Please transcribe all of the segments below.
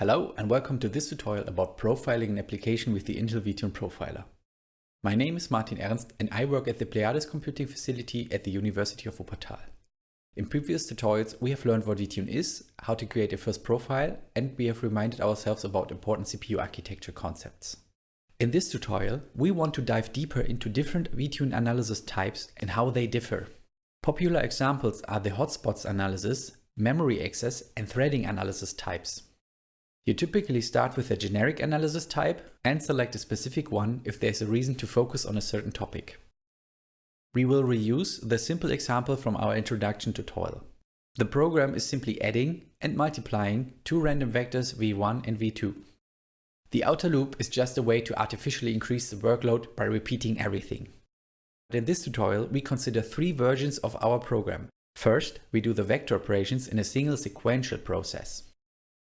Hello and welcome to this tutorial about profiling an application with the Intel VTune Profiler. My name is Martin Ernst and I work at the Pleiades Computing Facility at the University of Wuppertal. In previous tutorials we have learned what VTune is, how to create a first profile and we have reminded ourselves about important CPU architecture concepts. In this tutorial we want to dive deeper into different VTune analysis types and how they differ. Popular examples are the hotspots analysis, memory access and threading analysis types. You typically start with a generic analysis type and select a specific one if there's a reason to focus on a certain topic. We will reuse the simple example from our introduction tutorial. The program is simply adding and multiplying two random vectors v1 and v2. The outer loop is just a way to artificially increase the workload by repeating everything. In this tutorial, we consider three versions of our program. First, we do the vector operations in a single sequential process.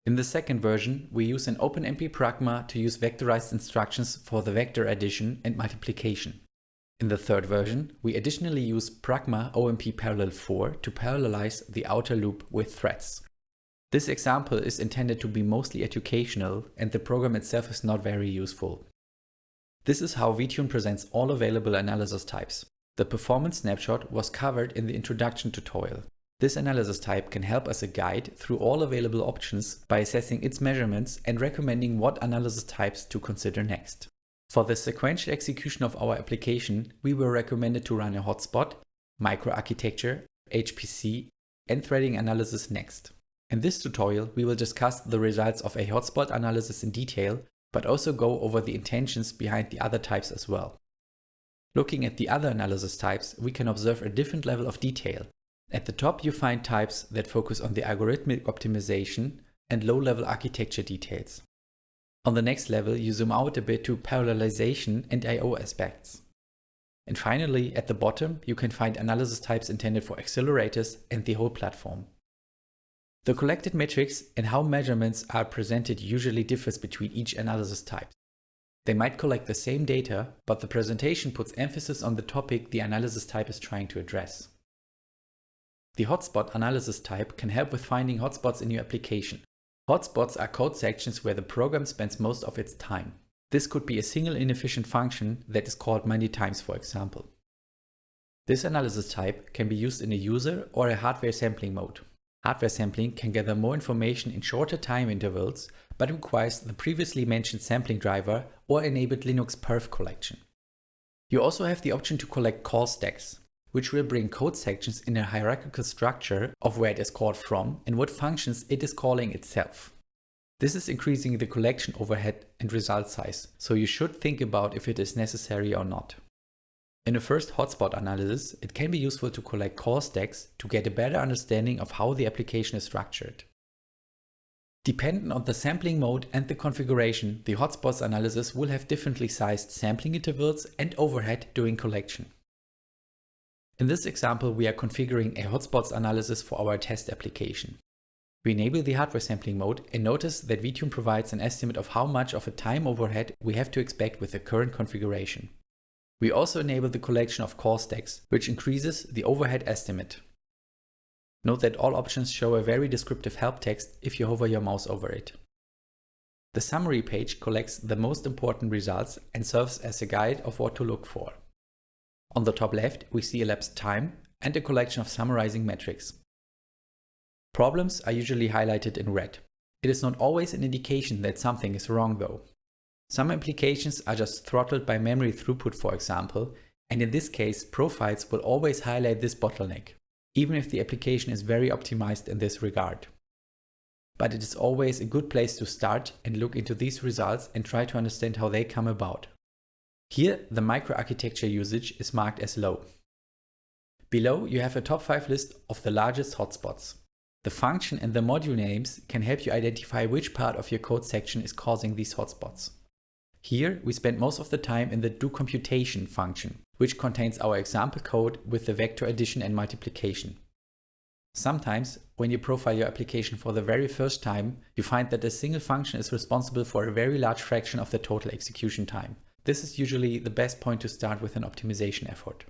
In the second version, we use an OpenMP pragma to use vectorized instructions for the vector addition and multiplication. In the third version, we additionally use pragma OMP parallel for to parallelize the outer loop with threads. This example is intended to be mostly educational and the program itself is not very useful. This is how VTune presents all available analysis types. The performance snapshot was covered in the introduction tutorial. This analysis type can help as a guide through all available options by assessing its measurements and recommending what analysis types to consider next. For the sequential execution of our application, we were recommended to run a hotspot, microarchitecture, HPC, and threading analysis next. In this tutorial, we will discuss the results of a hotspot analysis in detail, but also go over the intentions behind the other types as well. Looking at the other analysis types, we can observe a different level of detail, at the top you find types that focus on the algorithmic optimization and low-level architecture details. On the next level you zoom out a bit to parallelization and I.O. aspects. And finally, at the bottom, you can find analysis types intended for accelerators and the whole platform. The collected metrics and how measurements are presented usually differs between each analysis type. They might collect the same data, but the presentation puts emphasis on the topic the analysis type is trying to address. The hotspot analysis type can help with finding hotspots in your application. Hotspots are code sections where the program spends most of its time. This could be a single inefficient function that is called many times for example. This analysis type can be used in a user or a hardware sampling mode. Hardware sampling can gather more information in shorter time intervals, but requires the previously mentioned sampling driver or enabled Linux perf collection. You also have the option to collect call stacks which will bring code sections in a hierarchical structure of where it is called from and what functions it is calling itself. This is increasing the collection overhead and result size, so you should think about if it is necessary or not. In a first hotspot analysis, it can be useful to collect call stacks to get a better understanding of how the application is structured. Dependent on the sampling mode and the configuration, the hotspots analysis will have differently sized sampling intervals and overhead during collection. In this example, we are configuring a hotspots analysis for our test application. We enable the hardware sampling mode and notice that VTune provides an estimate of how much of a time overhead we have to expect with the current configuration. We also enable the collection of call stacks, which increases the overhead estimate. Note that all options show a very descriptive help text if you hover your mouse over it. The summary page collects the most important results and serves as a guide of what to look for. On the top left, we see elapsed time and a collection of summarizing metrics. Problems are usually highlighted in red. It is not always an indication that something is wrong though. Some applications are just throttled by memory throughput for example, and in this case profiles will always highlight this bottleneck, even if the application is very optimized in this regard. But it is always a good place to start and look into these results and try to understand how they come about. Here, the microarchitecture usage is marked as low. Below, you have a top 5 list of the largest hotspots. The function and the module names can help you identify which part of your code section is causing these hotspots. Here, we spend most of the time in the do computation function, which contains our example code with the vector addition and multiplication. Sometimes, when you profile your application for the very first time, you find that a single function is responsible for a very large fraction of the total execution time, this is usually the best point to start with an optimization effort.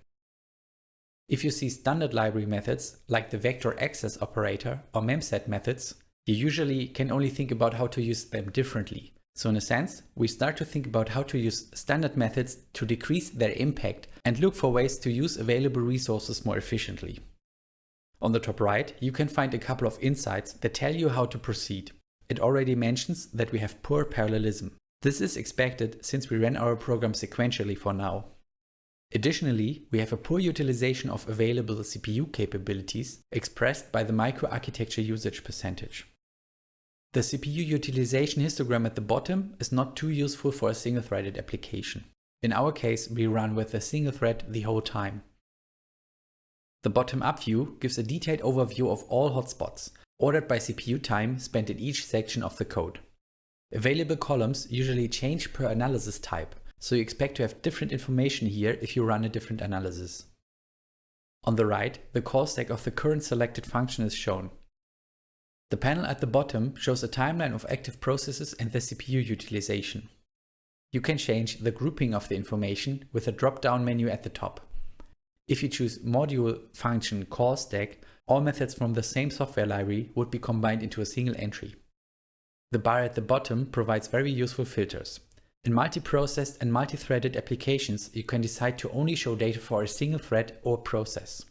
If you see standard library methods like the vector access operator or memset methods, You usually can only think about how to use them differently. So in a sense, we start to think about how to use standard methods to decrease their impact and look for ways to use available resources more efficiently. On the top right, you can find a couple of insights that tell you how to proceed. It already mentions that we have poor parallelism. This is expected since we ran our program sequentially for now. Additionally, we have a poor utilization of available CPU capabilities expressed by the microarchitecture usage percentage. The CPU utilization histogram at the bottom is not too useful for a single-threaded application. In our case, we run with a single thread the whole time. The bottom-up view gives a detailed overview of all hotspots, ordered by CPU time spent in each section of the code. Available columns usually change per analysis type, so you expect to have different information here if you run a different analysis. On the right, the call stack of the current selected function is shown. The panel at the bottom shows a timeline of active processes and the CPU utilization. You can change the grouping of the information with a drop-down menu at the top. If you choose module function call stack, all methods from the same software library would be combined into a single entry. The bar at the bottom provides very useful filters. In multi-processed and multi-threaded applications, you can decide to only show data for a single thread or process.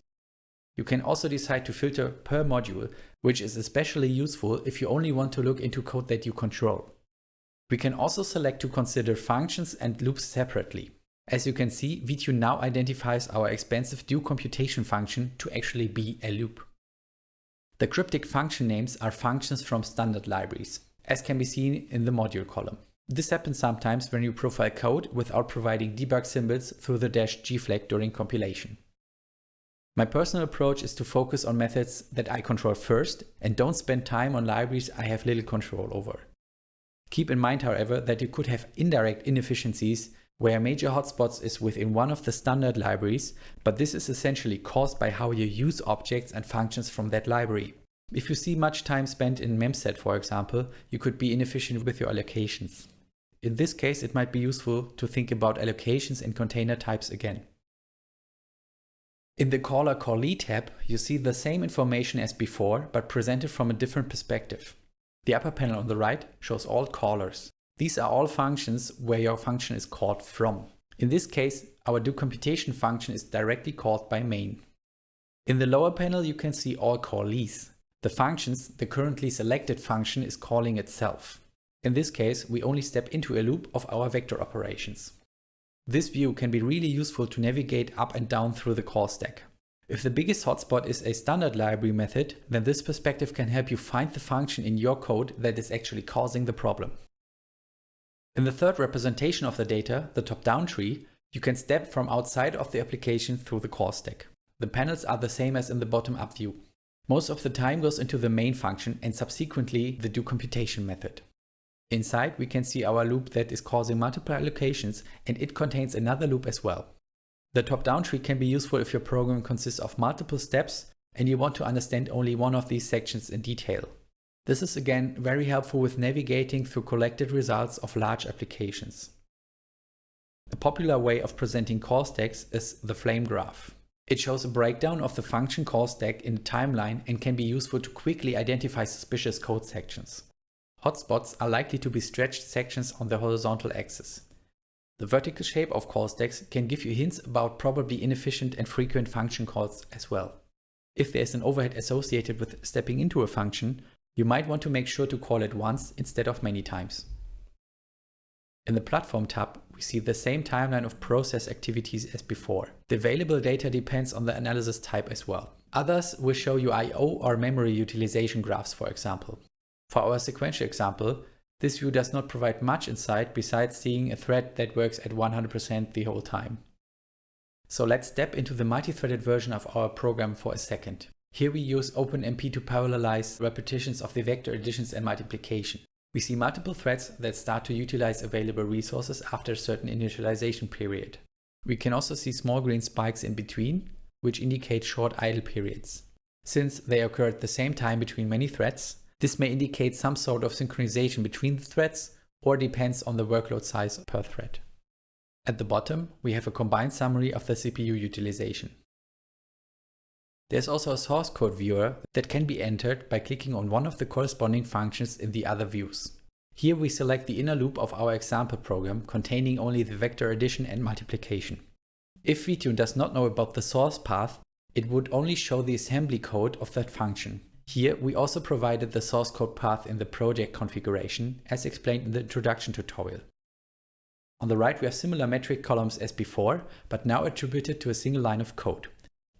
You can also decide to filter per module, which is especially useful if you only want to look into code that you control. We can also select to consider functions and loops separately. As you can see, vtune now identifies our expensive do computation function to actually be a loop. The cryptic function names are functions from standard libraries, as can be seen in the module column. This happens sometimes when you profile code without providing debug symbols through the dash g flag during compilation. My personal approach is to focus on methods that I control first and don't spend time on libraries I have little control over. Keep in mind, however, that you could have indirect inefficiencies where a major hotspots is within one of the standard libraries, but this is essentially caused by how you use objects and functions from that library. If you see much time spent in memset, for example, you could be inefficient with your allocations. In this case, it might be useful to think about allocations and container types again. In the caller callee tab, you see the same information as before, but presented from a different perspective. The upper panel on the right shows all callers. These are all functions where your function is called from. In this case, our do computation function is directly called by main. In the lower panel, you can see all callees. The functions the currently selected function is calling itself. In this case, we only step into a loop of our vector operations. This view can be really useful to navigate up and down through the call stack. If the biggest hotspot is a standard library method, then this perspective can help you find the function in your code that is actually causing the problem. In the third representation of the data, the top-down tree, you can step from outside of the application through the call stack. The panels are the same as in the bottom-up view. Most of the time goes into the main function and subsequently the do computation method. Inside, we can see our loop that is causing multiple allocations and it contains another loop as well. The top-down tree can be useful if your program consists of multiple steps and you want to understand only one of these sections in detail. This is again very helpful with navigating through collected results of large applications. A popular way of presenting call stacks is the flame graph. It shows a breakdown of the function call stack in a timeline and can be useful to quickly identify suspicious code sections. Hotspots are likely to be stretched sections on the horizontal axis. The vertical shape of call stacks can give you hints about probably inefficient and frequent function calls as well. If there's an overhead associated with stepping into a function, you might want to make sure to call it once instead of many times. In the Platform tab, we see the same timeline of process activities as before. The available data depends on the analysis type as well. Others will show you I.O. or memory utilization graphs, for example. For our sequential example, this view does not provide much insight besides seeing a thread that works at 100% the whole time. So let's step into the multi-threaded version of our program for a second. Here we use OpenMP to parallelize repetitions of the vector additions and multiplication. We see multiple threads that start to utilize available resources after a certain initialization period. We can also see small green spikes in between, which indicate short idle periods. Since they occur at the same time between many threads, this may indicate some sort of synchronization between the threads or depends on the workload size per thread. At the bottom, we have a combined summary of the CPU utilization. There's also a source code viewer that can be entered by clicking on one of the corresponding functions in the other views. Here we select the inner loop of our example program containing only the vector addition and multiplication. If VTune does not know about the source path, it would only show the assembly code of that function. Here we also provided the source code path in the project configuration as explained in the introduction tutorial. On the right we have similar metric columns as before, but now attributed to a single line of code.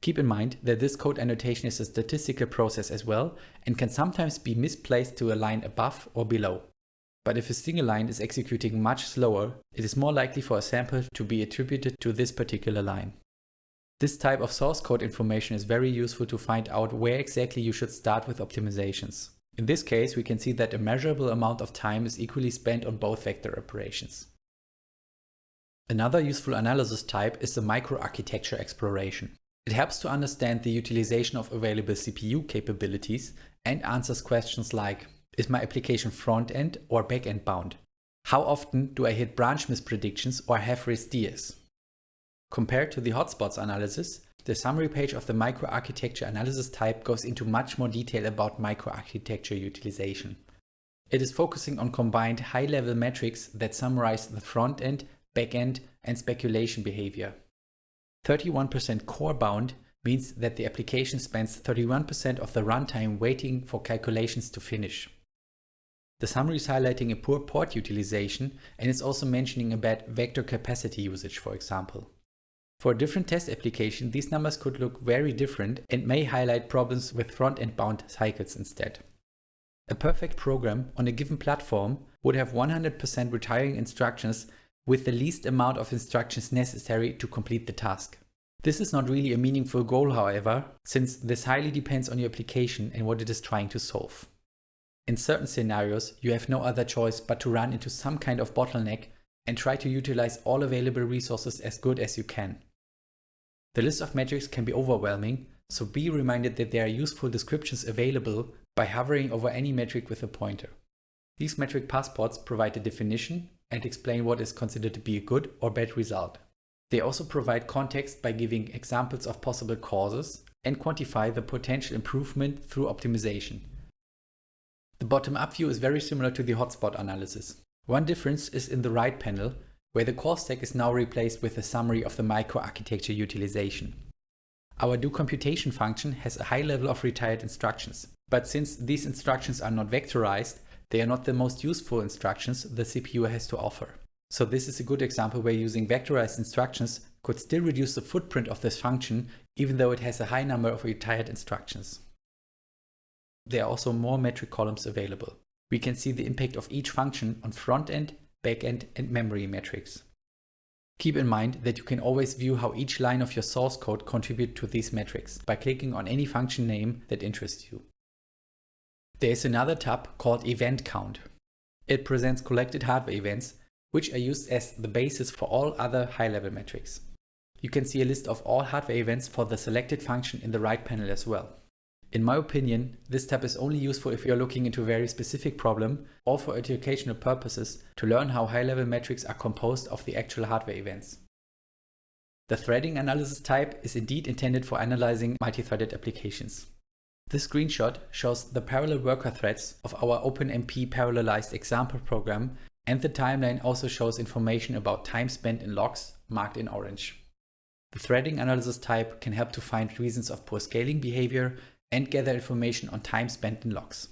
Keep in mind that this code annotation is a statistical process as well and can sometimes be misplaced to a line above or below. But if a single line is executing much slower, it is more likely for a sample to be attributed to this particular line. This type of source code information is very useful to find out where exactly you should start with optimizations. In this case, we can see that a measurable amount of time is equally spent on both vector operations. Another useful analysis type is the microarchitecture exploration. It helps to understand the utilization of available CPU capabilities and answers questions like, is my application front-end or back-end bound? How often do I hit branch mispredictions or have REST Compared to the hotspots analysis, the summary page of the microarchitecture analysis type goes into much more detail about microarchitecture utilization. It is focusing on combined high-level metrics that summarize the front-end, back-end, and speculation behavior. 31% core bound means that the application spends 31% of the runtime waiting for calculations to finish. The summary is highlighting a poor port utilization and is also mentioning a bad vector capacity usage, for example. For a different test application, these numbers could look very different and may highlight problems with front-end bound cycles instead. A perfect program on a given platform would have 100% retiring instructions with the least amount of instructions necessary to complete the task. This is not really a meaningful goal, however, since this highly depends on your application and what it is trying to solve. In certain scenarios, you have no other choice but to run into some kind of bottleneck and try to utilize all available resources as good as you can. The list of metrics can be overwhelming, so be reminded that there are useful descriptions available by hovering over any metric with a pointer. These metric passports provide a definition and explain what is considered to be a good or bad result. They also provide context by giving examples of possible causes and quantify the potential improvement through optimization. The bottom-up view is very similar to the hotspot analysis. One difference is in the right panel where the call stack is now replaced with a summary of the microarchitecture utilization. Our do computation function has a high level of retired instructions, but since these instructions are not vectorized, they are not the most useful instructions the CPU has to offer. So this is a good example where using vectorized instructions could still reduce the footprint of this function even though it has a high number of retired instructions. There are also more metric columns available. We can see the impact of each function on front-end, back-end and memory metrics. Keep in mind that you can always view how each line of your source code contribute to these metrics by clicking on any function name that interests you. There is another tab called Event Count. It presents collected hardware events, which are used as the basis for all other high-level metrics. You can see a list of all hardware events for the selected function in the right panel as well. In my opinion, this tab is only useful if you're looking into a very specific problem or for educational purposes to learn how high-level metrics are composed of the actual hardware events. The threading analysis type is indeed intended for analyzing multi-threaded applications. This screenshot shows the parallel worker threads of our OpenMP parallelized example program and the timeline also shows information about time spent in locks marked in orange. The threading analysis type can help to find reasons of poor scaling behavior and gather information on time spent in locks.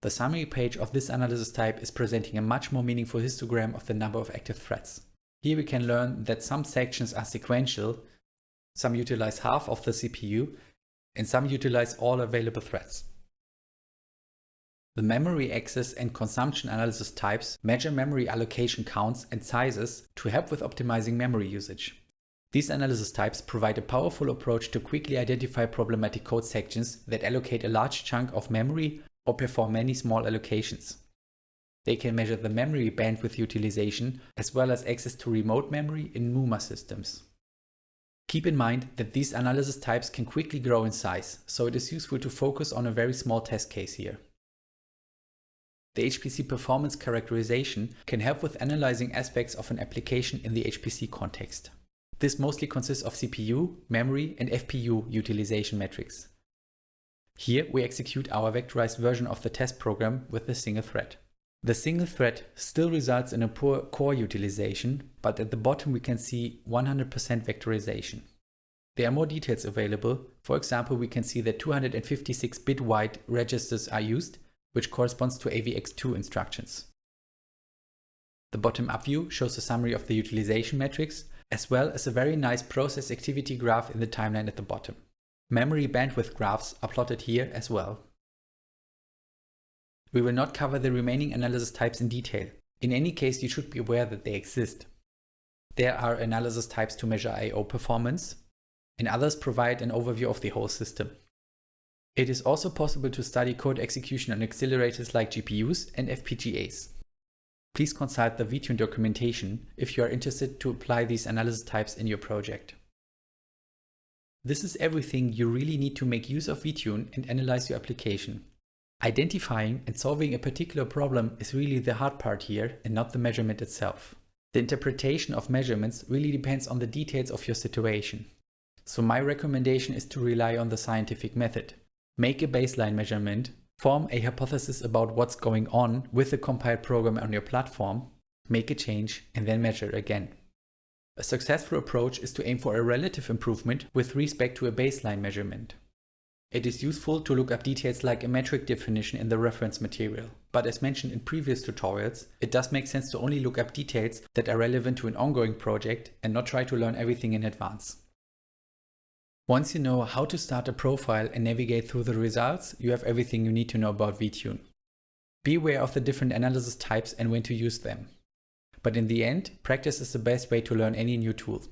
The summary page of this analysis type is presenting a much more meaningful histogram of the number of active threads. Here we can learn that some sections are sequential, some utilize half of the CPU, and some utilize all available threads. The memory access and consumption analysis types measure memory allocation counts and sizes to help with optimizing memory usage. These analysis types provide a powerful approach to quickly identify problematic code sections that allocate a large chunk of memory or perform many small allocations. They can measure the memory bandwidth utilization as well as access to remote memory in NUMA systems. Keep in mind that these analysis types can quickly grow in size, so it is useful to focus on a very small test case here. The HPC performance characterization can help with analyzing aspects of an application in the HPC context. This mostly consists of CPU, memory and FPU utilization metrics. Here we execute our vectorized version of the test program with a single thread. The single thread still results in a poor core utilization, but at the bottom we can see 100% vectorization. There are more details available. For example, we can see that 256 bit wide registers are used, which corresponds to AVX2 instructions. The bottom-up view shows a summary of the utilization metrics, as well as a very nice process activity graph in the timeline at the bottom. Memory bandwidth graphs are plotted here as well. We will not cover the remaining analysis types in detail. In any case, you should be aware that they exist. There are analysis types to measure I.O. performance, and others provide an overview of the whole system. It is also possible to study code execution on accelerators like GPUs and FPGAs. Please consult the VTune documentation if you are interested to apply these analysis types in your project. This is everything you really need to make use of VTune and analyze your application. Identifying and solving a particular problem is really the hard part here and not the measurement itself. The interpretation of measurements really depends on the details of your situation. So my recommendation is to rely on the scientific method. Make a baseline measurement Form a hypothesis about what's going on with the compiled program on your platform, make a change and then measure again. A successful approach is to aim for a relative improvement with respect to a baseline measurement. It is useful to look up details like a metric definition in the reference material, but as mentioned in previous tutorials, it does make sense to only look up details that are relevant to an ongoing project and not try to learn everything in advance. Once you know how to start a profile and navigate through the results, you have everything you need to know about VTune. Be aware of the different analysis types and when to use them. But in the end, practice is the best way to learn any new tool.